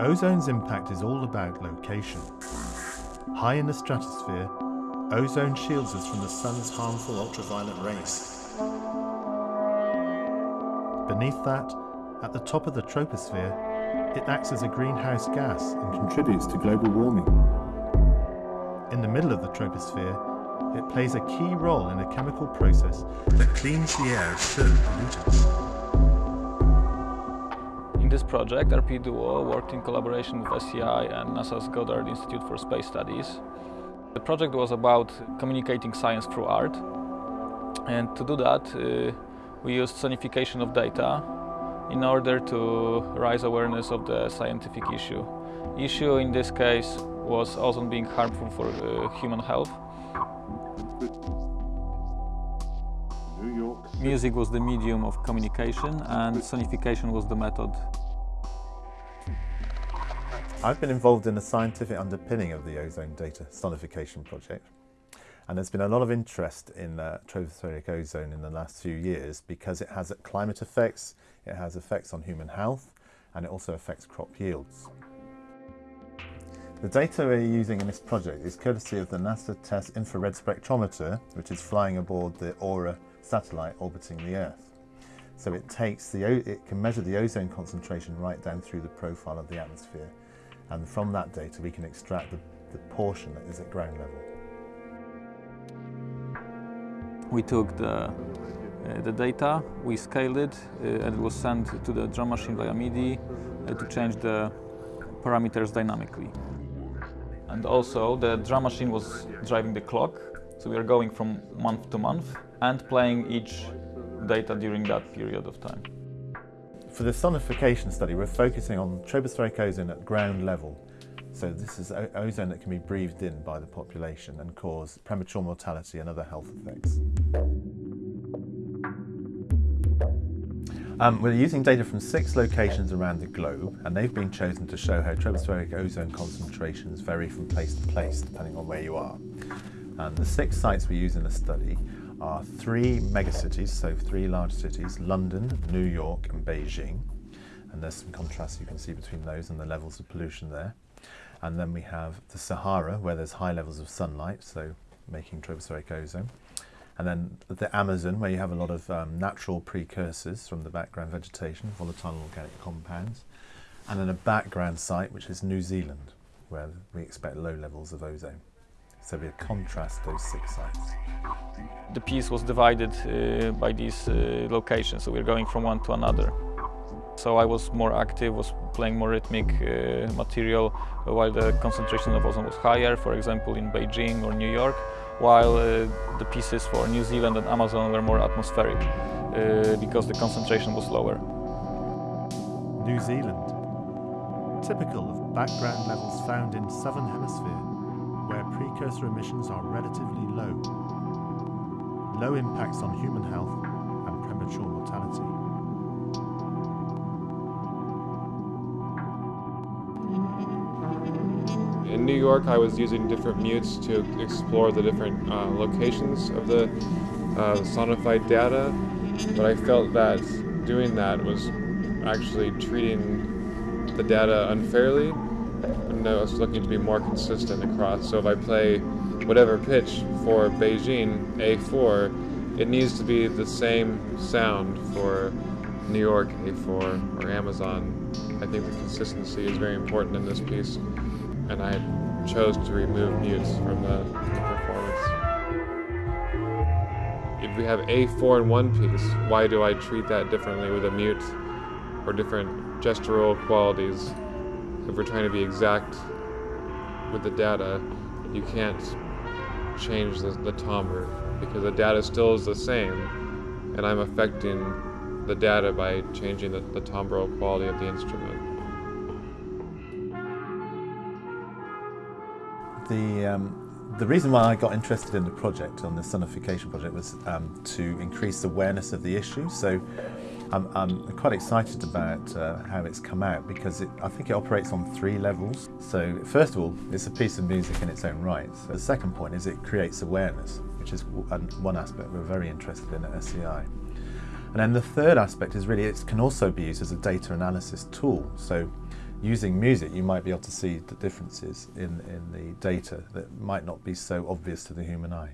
Ozone's impact is all about location. High in the stratosphere, ozone shields us from the sun's harmful ultraviolet rays. Beneath that, at the top of the troposphere, it acts as a greenhouse gas and contributes to global warming. In the middle of the troposphere, it plays a key role in a chemical process that cleans the air of certain pollutants. This project, RP Duo worked in collaboration with SEI and NASA's Goddard Institute for Space Studies. The project was about communicating science through art. And to do that, uh, we used sonification of data in order to raise awareness of the scientific issue. Issue in this case was ozone being harmful for uh, human health. Music was the medium of communication and sonification was the method. I've been involved in the scientific underpinning of the ozone data sonification project. And there's been a lot of interest in uh, tropospheric ozone in the last few years because it has climate effects, it has effects on human health, and it also affects crop yields. The data we're using in this project is courtesy of the NASA TES infrared spectrometer, which is flying aboard the AURA satellite orbiting the Earth. So it takes the, it can measure the ozone concentration right down through the profile of the atmosphere. And from that data, we can extract the, the portion that is at ground level. We took the, uh, the data, we scaled it, uh, and it was sent to the drum machine via MIDI uh, to change the parameters dynamically. And also the drum machine was driving the clock, so we are going from month to month and playing each data during that period of time. For the sonification study, we're focusing on tropospheric ozone at ground level. So this is ozone that can be breathed in by the population and cause premature mortality and other health effects. Um, we're using data from six locations around the globe and they've been chosen to show how tropospheric ozone concentrations vary from place to place depending on where you are. And the six sites we use in the study are three megacities, so three large cities, London, New York and Beijing. And there's some contrast you can see between those and the levels of pollution there. And then we have the Sahara, where there's high levels of sunlight, so making tropospheric ozone. And then the Amazon, where you have a lot of um, natural precursors from the background vegetation, volatile organic compounds. And then a background site, which is New Zealand, where we expect low levels of ozone. So we contrast those six sites. The piece was divided uh, by these uh, locations, so we're going from one to another. So I was more active, was playing more rhythmic uh, material, while the concentration of ozone was higher, for example in Beijing or New York, while uh, the pieces for New Zealand and Amazon were more atmospheric, uh, because the concentration was lower. New Zealand, typical of background levels found in southern hemisphere where precursor emissions are relatively low, low impacts on human health and premature mortality. In New York, I was using different mutes to explore the different uh, locations of the uh, sonified data, but I felt that doing that was actually treating the data unfairly and I was looking to be more consistent across. So if I play whatever pitch for Beijing A4, it needs to be the same sound for New York A4 or Amazon. I think the consistency is very important in this piece, and I chose to remove mutes from the performance. If we have A4 in one piece, why do I treat that differently with a mute or different gestural qualities if we're trying to be exact with the data, you can't change the, the timbre because the data still is the same and I'm affecting the data by changing the, the timbral quality of the instrument. The, um, the reason why I got interested in the project, on the sonification project, was um, to increase awareness of the issue. So I'm, I'm quite excited about uh, how it's come out because it, I think it operates on three levels. So first of all, it's a piece of music in its own right. So the second point is it creates awareness, which is one aspect we're very interested in at SEI. And then the third aspect is really it can also be used as a data analysis tool. So using music, you might be able to see the differences in, in the data that might not be so obvious to the human eye.